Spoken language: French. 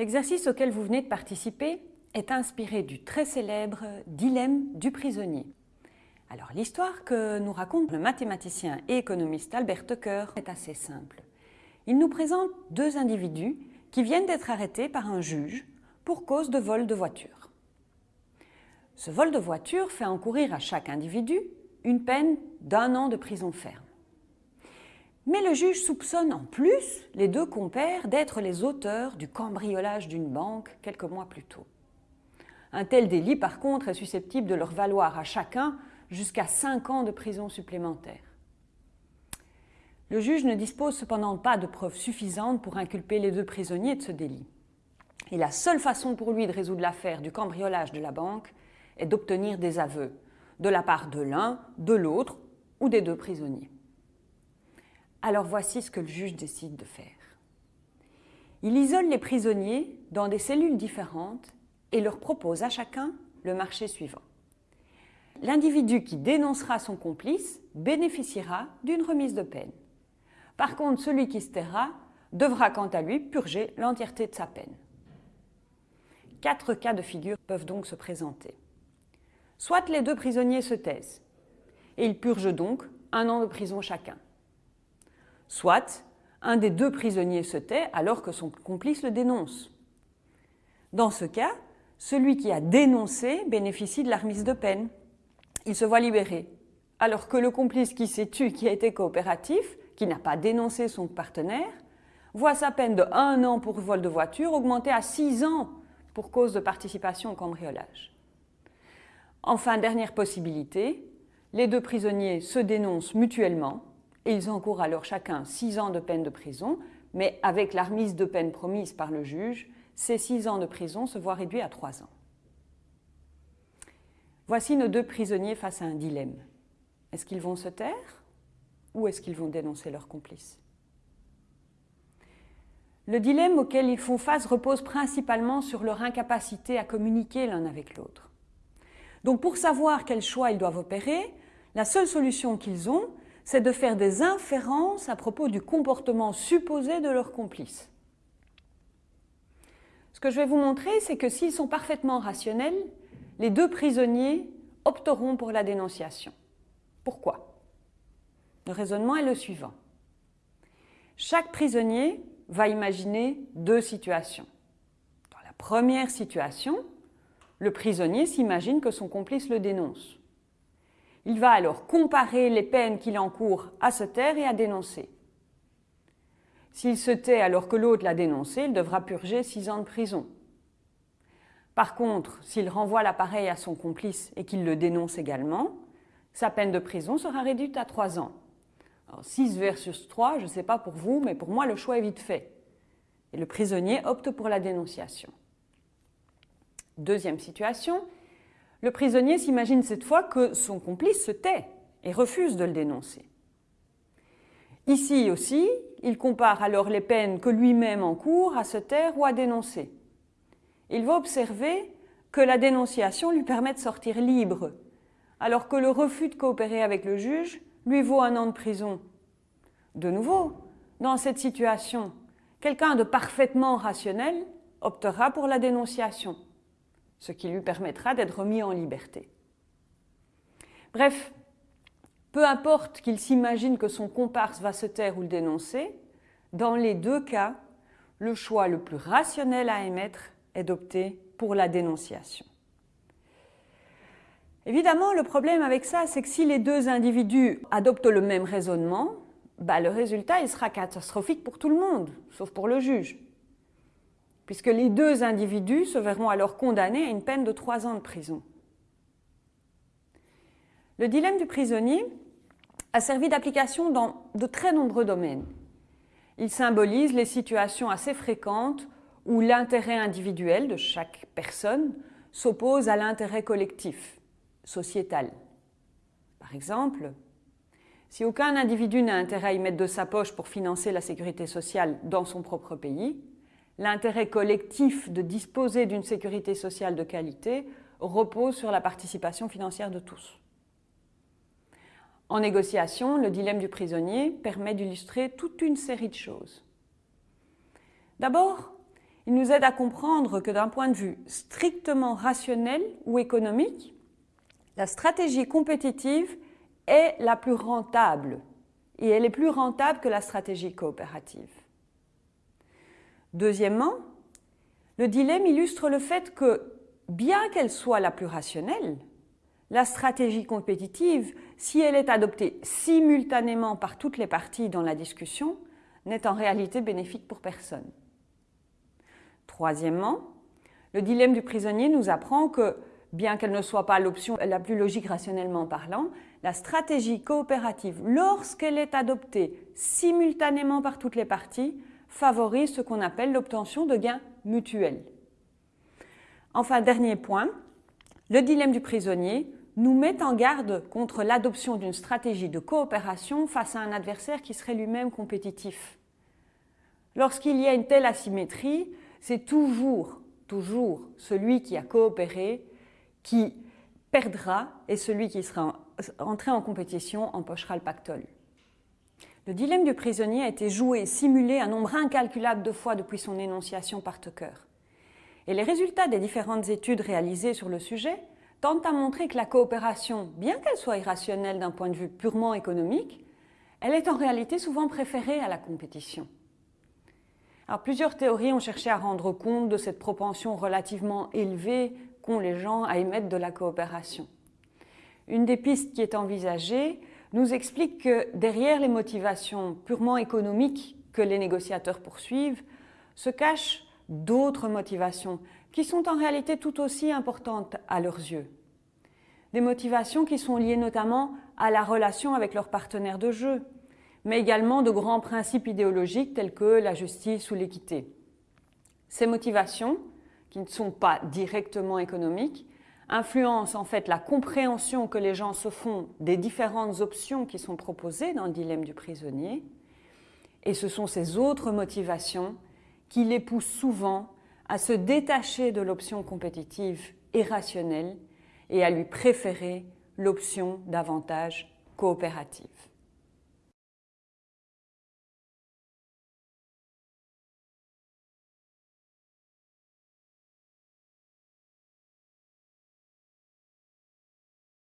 L'exercice auquel vous venez de participer est inspiré du très célèbre dilemme du prisonnier. Alors l'histoire que nous raconte le mathématicien et économiste Albert Tucker est assez simple. Il nous présente deux individus qui viennent d'être arrêtés par un juge pour cause de vol de voiture. Ce vol de voiture fait encourir à chaque individu une peine d'un an de prison ferme. Mais le juge soupçonne en plus les deux compères d'être les auteurs du cambriolage d'une banque quelques mois plus tôt. Un tel délit, par contre, est susceptible de leur valoir à chacun jusqu'à 5 ans de prison supplémentaire. Le juge ne dispose cependant pas de preuves suffisantes pour inculper les deux prisonniers de ce délit. Et la seule façon pour lui de résoudre l'affaire du cambriolage de la banque est d'obtenir des aveux, de la part de l'un, de l'autre ou des deux prisonniers. Alors voici ce que le juge décide de faire. Il isole les prisonniers dans des cellules différentes et leur propose à chacun le marché suivant. L'individu qui dénoncera son complice bénéficiera d'une remise de peine. Par contre, celui qui se taira devra quant à lui purger l'entièreté de sa peine. Quatre cas de figure peuvent donc se présenter. Soit les deux prisonniers se taisent, et ils purgent donc un an de prison chacun. Soit un des deux prisonniers se tait alors que son complice le dénonce. Dans ce cas, celui qui a dénoncé bénéficie de la remise de peine. Il se voit libéré, alors que le complice qui s'est tué, qui a été coopératif, qui n'a pas dénoncé son partenaire, voit sa peine de un an pour vol de voiture augmenter à six ans pour cause de participation au cambriolage. Enfin, dernière possibilité, les deux prisonniers se dénoncent mutuellement ils encourent alors chacun six ans de peine de prison, mais avec la remise de peine promise par le juge, ces six ans de prison se voient réduits à trois ans. Voici nos deux prisonniers face à un dilemme. Est-ce qu'ils vont se taire ou est-ce qu'ils vont dénoncer leur complice Le dilemme auquel ils font face repose principalement sur leur incapacité à communiquer l'un avec l'autre. Donc pour savoir quel choix ils doivent opérer, la seule solution qu'ils ont, c'est de faire des inférences à propos du comportement supposé de leur complice. Ce que je vais vous montrer, c'est que s'ils sont parfaitement rationnels, les deux prisonniers opteront pour la dénonciation. Pourquoi? Le raisonnement est le suivant. Chaque prisonnier va imaginer deux situations. Dans la première situation, le prisonnier s'imagine que son complice le dénonce. Il va alors comparer les peines qu'il encourt à se taire et à dénoncer. S'il se tait alors que l'autre l'a dénoncé, il devra purger six ans de prison. Par contre, s'il renvoie l'appareil à son complice et qu'il le dénonce également, sa peine de prison sera réduite à trois ans. Alors, 6 versus 3, je ne sais pas pour vous, mais pour moi, le choix est vite fait. Et le prisonnier opte pour la dénonciation. Deuxième situation, le prisonnier s'imagine cette fois que son complice se tait et refuse de le dénoncer. Ici aussi, il compare alors les peines que lui-même encourt à se taire ou à dénoncer. Il va observer que la dénonciation lui permet de sortir libre, alors que le refus de coopérer avec le juge lui vaut un an de prison. De nouveau, dans cette situation, quelqu'un de parfaitement rationnel optera pour la dénonciation ce qui lui permettra d'être remis en liberté. Bref, peu importe qu'il s'imagine que son comparse va se taire ou le dénoncer, dans les deux cas, le choix le plus rationnel à émettre est d'opter pour la dénonciation. Évidemment, le problème avec ça, c'est que si les deux individus adoptent le même raisonnement, bah, le résultat sera catastrophique pour tout le monde, sauf pour le juge puisque les deux individus se verront alors condamnés à une peine de trois ans de prison. Le dilemme du prisonnier a servi d'application dans de très nombreux domaines. Il symbolise les situations assez fréquentes où l'intérêt individuel de chaque personne s'oppose à l'intérêt collectif, sociétal. Par exemple, si aucun individu n'a intérêt à y mettre de sa poche pour financer la sécurité sociale dans son propre pays, l'intérêt collectif de disposer d'une sécurité sociale de qualité repose sur la participation financière de tous. En négociation, le dilemme du prisonnier permet d'illustrer toute une série de choses. D'abord, il nous aide à comprendre que d'un point de vue strictement rationnel ou économique, la stratégie compétitive est la plus rentable et elle est plus rentable que la stratégie coopérative. Deuxièmement, le dilemme illustre le fait que, bien qu'elle soit la plus rationnelle, la stratégie compétitive, si elle est adoptée simultanément par toutes les parties dans la discussion, n'est en réalité bénéfique pour personne. Troisièmement, le dilemme du prisonnier nous apprend que, bien qu'elle ne soit pas l'option la plus logique rationnellement parlant, la stratégie coopérative, lorsqu'elle est adoptée simultanément par toutes les parties, favorise ce qu'on appelle l'obtention de gains mutuels. Enfin, dernier point, le dilemme du prisonnier nous met en garde contre l'adoption d'une stratégie de coopération face à un adversaire qui serait lui-même compétitif. Lorsqu'il y a une telle asymétrie, c'est toujours, toujours celui qui a coopéré qui perdra et celui qui sera entré en compétition empochera le pactole. Le dilemme du prisonnier a été joué, simulé un nombre incalculable de fois depuis son énonciation par Tucker. Et les résultats des différentes études réalisées sur le sujet tentent à montrer que la coopération, bien qu'elle soit irrationnelle d'un point de vue purement économique, elle est en réalité souvent préférée à la compétition. Alors, plusieurs théories ont cherché à rendre compte de cette propension relativement élevée qu'ont les gens à émettre de la coopération. Une des pistes qui est envisagée nous explique que derrière les motivations purement économiques que les négociateurs poursuivent se cachent d'autres motivations qui sont en réalité tout aussi importantes à leurs yeux. Des motivations qui sont liées notamment à la relation avec leurs partenaires de jeu, mais également de grands principes idéologiques tels que la justice ou l'équité. Ces motivations, qui ne sont pas directement économiques, influencent en fait la compréhension que les gens se font des différentes options qui sont proposées dans le dilemme du prisonnier, et ce sont ces autres motivations qui les poussent souvent à se détacher de l'option compétitive et rationnelle et à lui préférer l'option davantage coopérative.